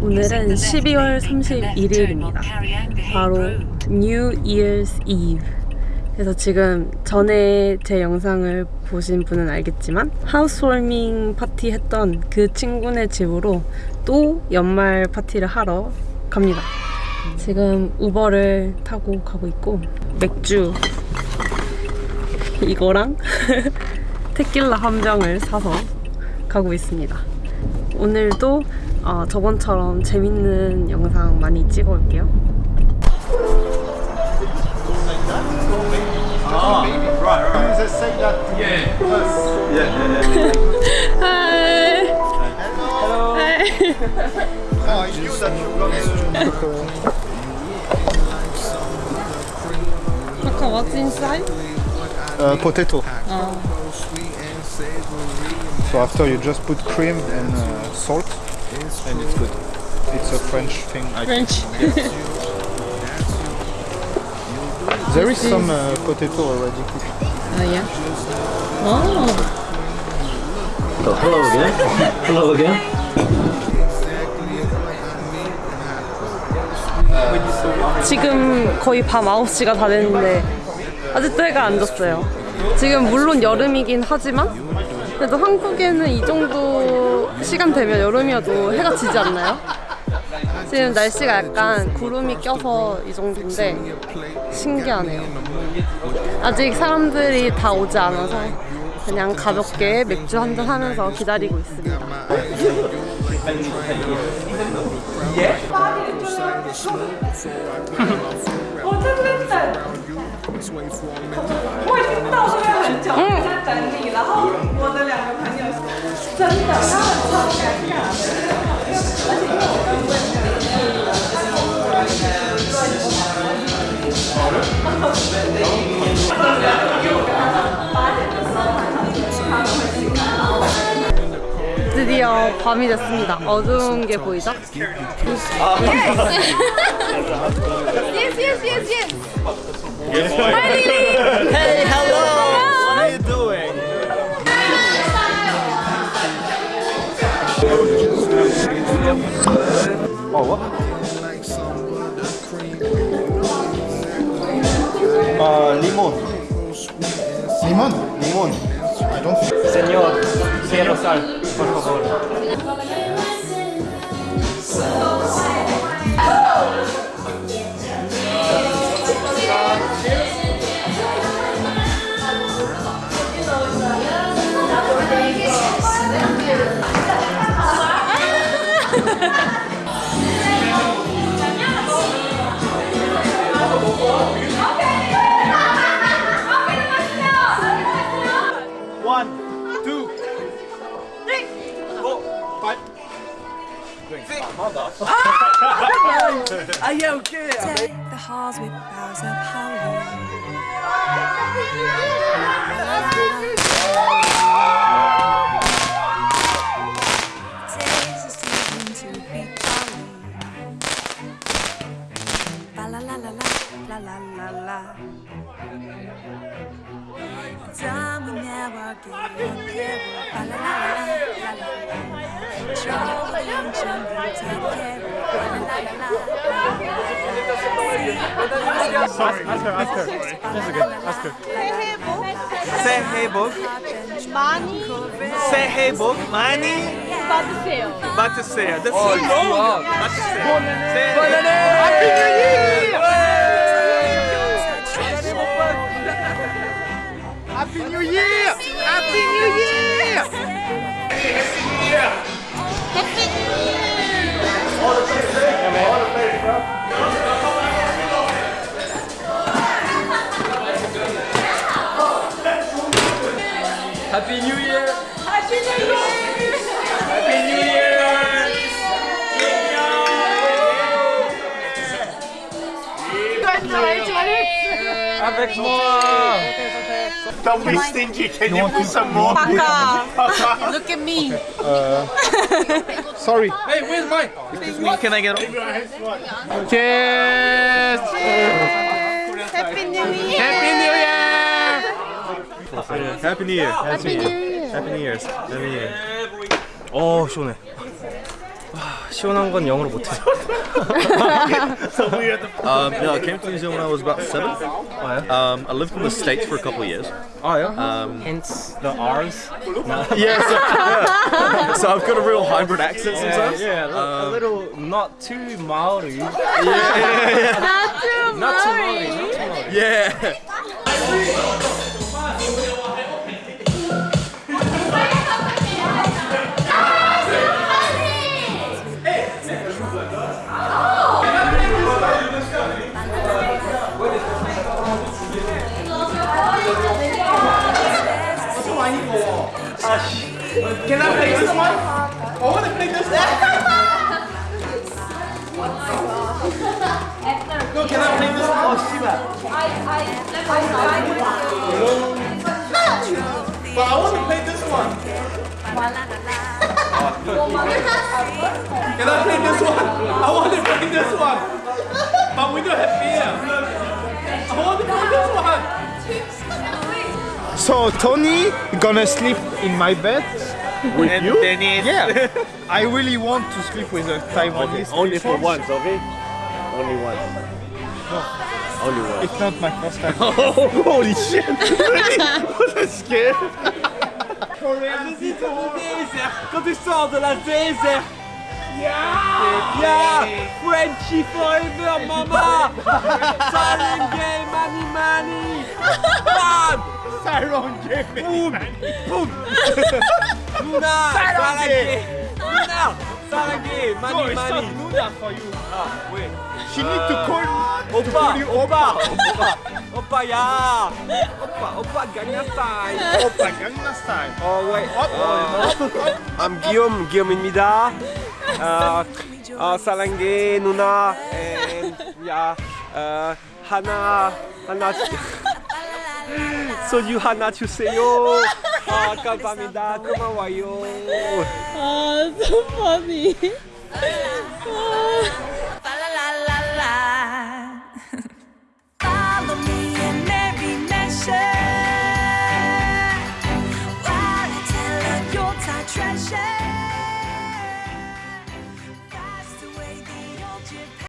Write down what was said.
오늘은 12월 31일입니다. 바로 New Year's Eve. 그래서 지금 전에 제 영상을 보신 분은 알겠지만 하우스워밍 파티 했던 그 친구네 집으로 또 연말 파티를 하러 갑니다. 지금 우버를 타고 가고 있고 맥주 이거랑 테킬라 한 병을 사서 가고 있습니다. 오늘도 어, 저번처럼 재밌는 영상 많이 찍어 올게요. They say that yeah. Yeah, yeah, yeah. 하이. Hello. 하이. Oh, I knew that you got Kaka, what's inside? uh, potato. So after you just put cream and uh, salt, and it's good. It's a French thing. I. French. There is some uh, potato already cooked. 아, 야. 어. So hello again. hello again. 지금 거의 밤 9시가 다 됐는데 아직도 해가 안 졌어요. 지금 물론 여름이긴 하지만 그래도 한국에는 이 정도 시간 되면 여름이어도 해가 지지 않나요? 지금 날씨가 약간 구름이 껴서 이 정도인데 신기하네요. 아직 사람들이 다 오지 않아서 그냥 가볍게 맥주 한잔 하면서 기다리고 있습니다. 밤이 됐습니다. 어두운 게 보이죠? Yes, yes, yes, yes. Hey, hello. What are you doing? Oh, what? Uh, limon. Limon? Limon. I don't. Señor, sal, por favor. Oh, no. Are you okay? Take the halls with boughs of holly. la la la la. The time we never give up, la la la la la. Trouble and jungle take care, la la la la. Sorry, ask her, ask her. That's good, ask. Say hey book. Money. Say hey book. Money. Batisseia. Batisseia. That's oh, so long. Batisseia. Say hey. Happy New Year! Happy New Year! Happy New Year! Happy New Year! Happy New Year! Happy New Year! Happy New Year! Happy New Year! Happy New Year! Avec moi! Don't be stingy, can you put some more? Look at me. Sorry. Hey, where's mine? Excuse me, can I get on? Cheers! Happy New Year! Happy New Year! Happy New Year. Happy New Year. Happy New Year's. Happy New Year. 어 시원해. 와, 시원한 건 영어로 못해. Um, no, I came to New Zealand when I was about seven. Um, I lived in the States for a couple of years. 아, 요? Um, Hence the R's. yeah, so, yeah. so I've got a real hybrid accent sometimes. Yeah, a, li- a little not too Maori. Not too Not too Maori. Maori. Not too Maori. Yeah. mind. Can I play this one? I want to play this one. no, can I play this? Oh, Shiva. So Tony gonna sleep in my bed with And you? Dennis. Yeah. I really want to sleep with a Taiwanese. Only for people. once, okay? Only once. Only once. It's not my first time. Holy shit! Was scared? Visite au désert quand tu sors de la désert. Yeah! Yeah! Frenchy forever, mama! Silent game, money, money! Boom! Boom! Luna! Silent game! Luna! Silent game, money, money! Luna for you. Ah, wait. She need to call yeah! Oppa, Oppa, Gangnam Style! Oppa Gangnam Style. Oh, wait. Oh, I'm Guillaume, Guillaume입니다. 어, 어, 사랑해 누나 and 야 어, 하나 하나 So you had not to say yo. Ah, kapamida, kama wayo. Ah, so funny.